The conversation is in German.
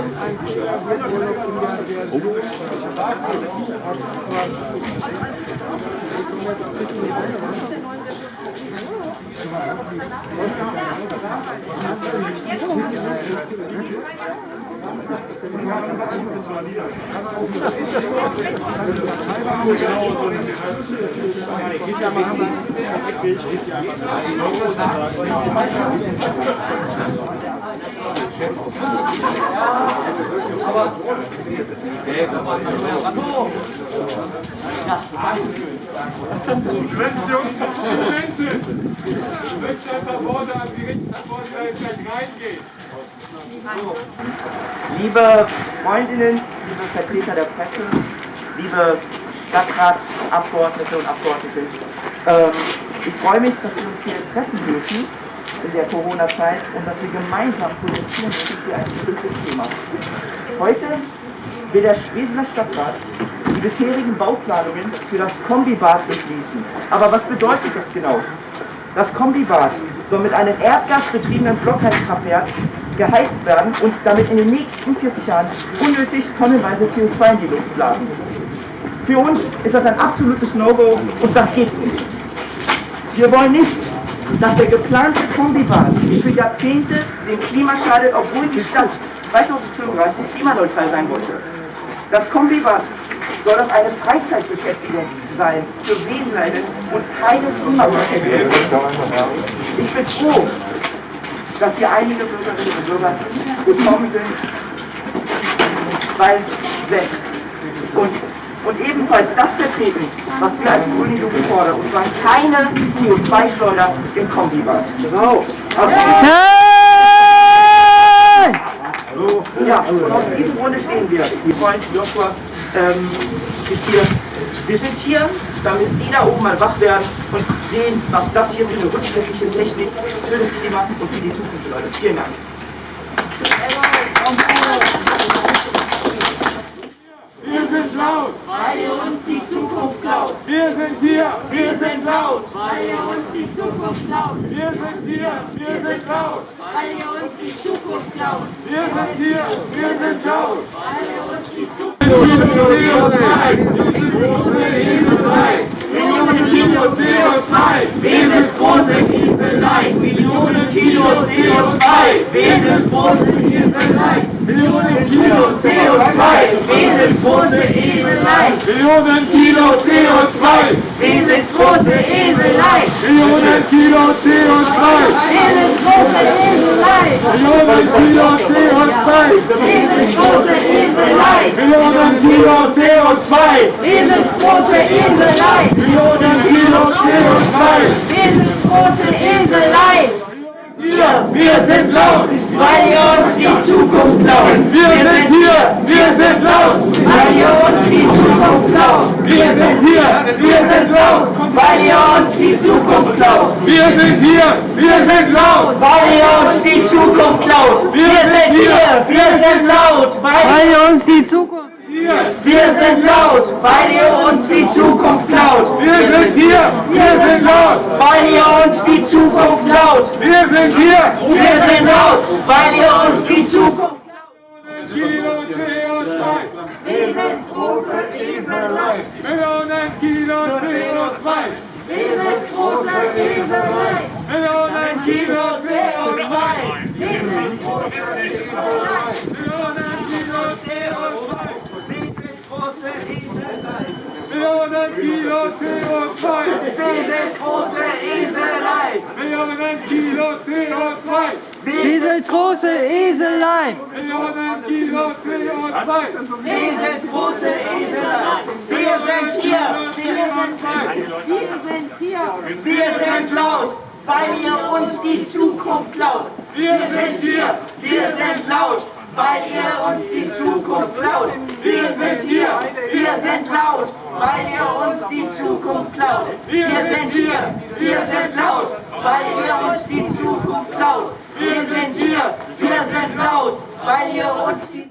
Subvention, An richten, gleich reingehen. Liebe Freundinnen, liebe Vertreter der Presse, liebe Stadtratsabgeordnete und Abgeordnete, ähm, ich freue mich, dass wir uns hier treffen dürfen in der Corona-Zeit und dass wir gemeinsam protestieren müssen für ein bestimmtes Thema. Heute will der Weseler Stadtrat die bisherigen Bauplanungen für das Kombibad beschließen. Aber was bedeutet das genau? Das Kombibad soll mit einem erdgasbetriebenen Blockheizkraftwerk geheizt werden und damit in den nächsten 40 Jahren unnötig tonnenweise CO2 in die Luft blasen. Für uns ist das ein absolutes No-Go und das geht nicht. Wir wollen nicht, dass der geplante Kombibad für Jahrzehnte dem Klima schadet, obwohl die Stadt 2035 klimaneutral sein wollte. Das Kombibad soll auch eine Freizeitbeschäftigung sein für Wesenheiten und keine Klimaproteste. Ich bin froh, dass hier einige Bürgerinnen und Bürger gekommen sind, weil weg. Und, und ebenfalls das vertreten, was wir als Grüne Jugend fordern, und zwar keine CO2-Schleuder im Kombibad. So. Ja, und aus diesem Grunde stehen wir. Die Freund Joshua ähm, zitieren. Wir sind hier, damit die da oben mal wach werden und sehen, was das hier für eine rückschrittliche Technik für das Klima und für die Zukunft bedeutet. Vielen Dank. Wir sind laut, Weil ihr uns die Zukunft klaut. wir sind hier, Wir sind laut. Weil ihr uns die Zukunft klaut. wir sind hier, wir sind laut, Weil ihr uns die Zukunft klaut. wir sind hier, wir sind laut. Weil ihr uns die Zukunft Millionen Kilo CO2, Wesensgroße Inselei. Millionen Kilo CO2, Wesensgroße Inselei. Millionen Kilo CO2, Wesensgroße Inselei. Millionen Kilo CO2, Kilo CO2, Wesensgroße Inselei. Millionen Kilo CO2, Wesensgroße Inselei. Millionen Kilo CO2. Wesensgroße Inselei. Wir, wir sind laut, Weil ihr uns die Zukunft klaut. wir sind hier, wir sind laut, die Zukunft klaut. wir sind hier, wir sind laut, Weil ihr uns die Zukunft klaut. Wir sind hier. Wir sind laut. Weil ihr uns die Zukunft hier, wir sind laut. Weil ihr uns die Zukunft klaut. wir sind hier, wir sind laut, Weil ihr uns die Zukunft klaut. wir sind hier, Wir sind laut. Weil ihr uns die Zukunft Kilo CO2, Wesensgroße Eselei. Millionen Kilo CO2, Wesensgroße Eselei. Millionen Kilo CO2, Wesensgroße Eselei. Millionen Kilo CO2, Wesensgroße Eselei. Millionen Kilo CO2, Wesensgroße Eselei. Millionen Kilo CO2, Dieses große Eselein. Millionen Kilo CO2, Wesensgroße Eselei. Wir sind hier. Wir sind hier. Wir sind laut, weil ihr uns die Zukunft klaut. wir sind hier, Wir sind laut, weil ihr uns die Zukunft klaut. wir sind hier, Wir sind laut, weil ihr uns die Zukunft klaut. Wir sind hier. Wir sind laut, weil ihr uns die Zukunft klaut. Wir sind hier. Wir sind laut, weil ihr uns die